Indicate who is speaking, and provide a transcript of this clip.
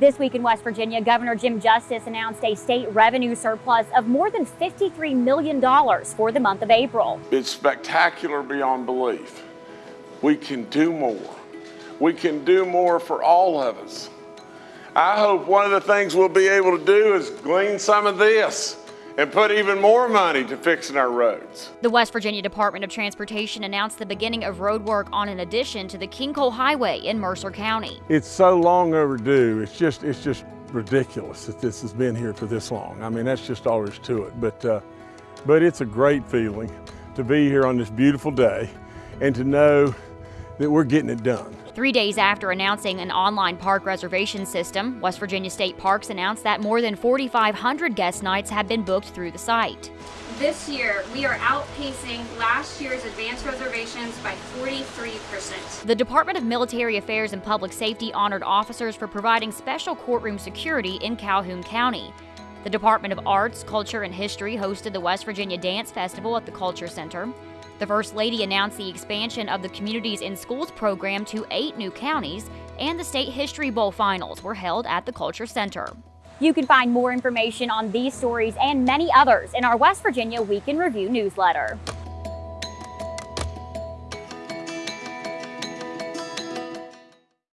Speaker 1: This week in West Virginia, Governor Jim Justice announced a state revenue surplus of more than $53 million for the month of April.
Speaker 2: It's spectacular beyond belief. We can do more. We can do more for all of us. I hope one of the things we'll be able to do is glean some of this and put even more money to fixing our roads.
Speaker 1: The West Virginia Department of Transportation announced the beginning of road work on an addition to the King Coal Highway in Mercer County.
Speaker 3: It's so long overdue. It's just it's just ridiculous that this has been here for this long. I mean, that's just all there is to it. But uh, but it's a great feeling to be here on this beautiful day and to know that we're getting it done.
Speaker 1: Three days after announcing an online park reservation system, West Virginia State Parks announced that more than 4,500 guest nights have been booked through the site.
Speaker 4: This year, we are outpacing last year's advance reservations by 43%.
Speaker 1: The Department of Military Affairs and Public Safety honored officers for providing special courtroom security in Calhoun County. The Department of Arts, Culture, and History hosted the West Virginia Dance Festival at the Culture Center. The First Lady announced the expansion of the Communities in Schools program to eight new counties, and the State History Bowl finals were held at the Culture Center. You can find more information on these stories and many others in our West Virginia Week in Review newsletter.